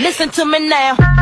Listen to me now.